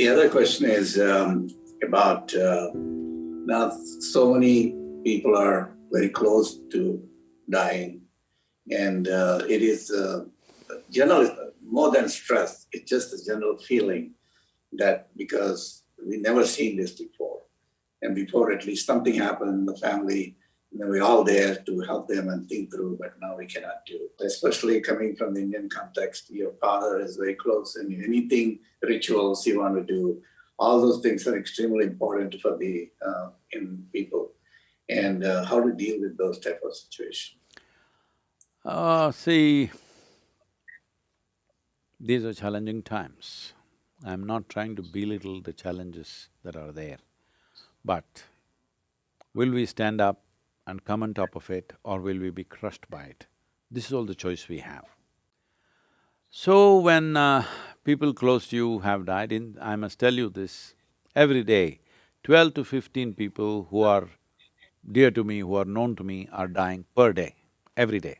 The other question is um, about uh, now so many people are very close to dying, and uh, it is uh, general more than stress. It's just a general feeling that because we never seen this before, and before at least something happened in the family, we're all there to help them and think through, but now we cannot do. Especially coming from the Indian context, your father is very close, and anything rituals you want to do, all those things are extremely important for the uh, in people, and uh, how to deal with those type of situations. Uh, see, these are challenging times. I'm not trying to belittle the challenges that are there, but will we stand up and come on top of it or will we be crushed by it? This is all the choice we have. So when uh, people close to you have died, in… I must tell you this, every day, twelve to fifteen people who are dear to me, who are known to me are dying per day, every day.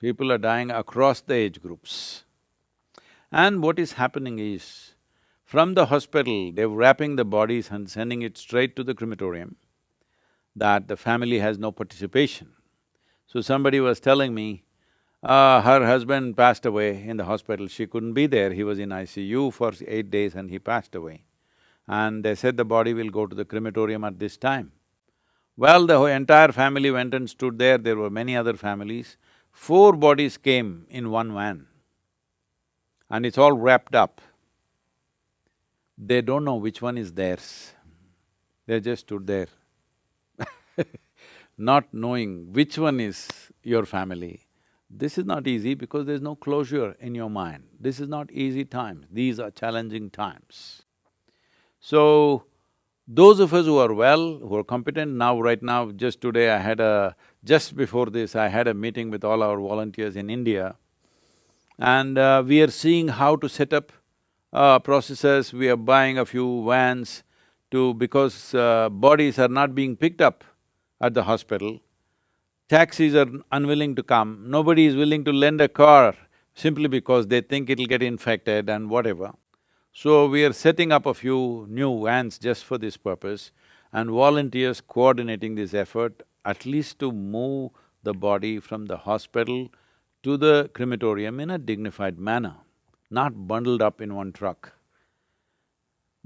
People are dying across the age groups. And what is happening is, from the hospital, they're wrapping the bodies and sending it straight to the crematorium that the family has no participation. So somebody was telling me, uh, her husband passed away in the hospital, she couldn't be there, he was in ICU for eight days and he passed away. And they said the body will go to the crematorium at this time. Well, the entire family went and stood there, there were many other families. Four bodies came in one van and it's all wrapped up. They don't know which one is theirs. They just stood there not knowing which one is your family, this is not easy because there's no closure in your mind. This is not easy times, these are challenging times. So, those of us who are well, who are competent, now right now, just today I had a… just before this, I had a meeting with all our volunteers in India and uh, we are seeing how to set up uh, processes, we are buying a few vans to… because uh, bodies are not being picked up at the hospital, taxis are unwilling to come, nobody is willing to lend a car simply because they think it'll get infected and whatever. So we are setting up a few new vans just for this purpose and volunteers coordinating this effort at least to move the body from the hospital to the crematorium in a dignified manner, not bundled up in one truck.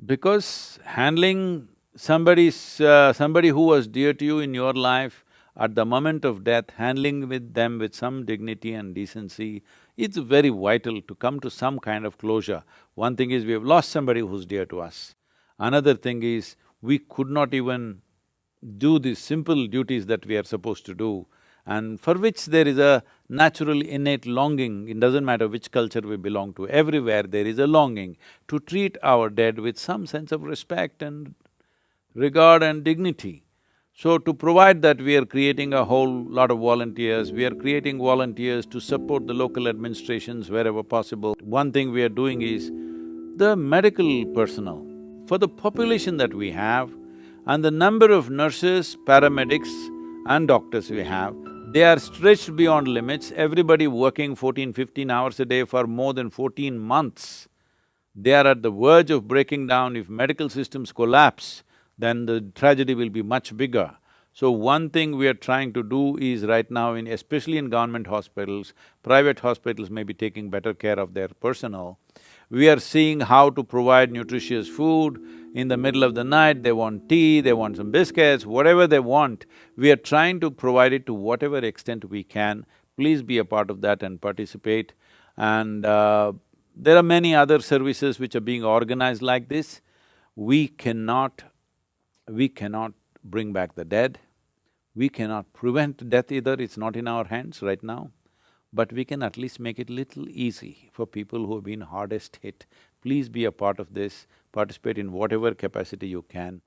Because handling somebody's… Uh, somebody who was dear to you in your life, at the moment of death, handling with them with some dignity and decency, it's very vital to come to some kind of closure. One thing is we have lost somebody who's dear to us. Another thing is, we could not even do the simple duties that we are supposed to do and for which there is a natural innate longing, it doesn't matter which culture we belong to, everywhere there is a longing to treat our dead with some sense of respect and regard and dignity. So to provide that, we are creating a whole lot of volunteers, we are creating volunteers to support the local administrations wherever possible. One thing we are doing is, the medical personnel, for the population that we have and the number of nurses, paramedics and doctors we have, they are stretched beyond limits, everybody working 14, 15 hours a day for more than fourteen months. They are at the verge of breaking down if medical systems collapse then the tragedy will be much bigger. So one thing we are trying to do is right now in… especially in government hospitals, private hospitals may be taking better care of their personnel. We are seeing how to provide nutritious food, in the middle of the night they want tea, they want some biscuits, whatever they want, we are trying to provide it to whatever extent we can. Please be a part of that and participate. And uh, there are many other services which are being organized like this. We cannot we cannot bring back the dead, we cannot prevent death either, it's not in our hands right now, but we can at least make it little easy for people who have been hardest hit. Please be a part of this, participate in whatever capacity you can.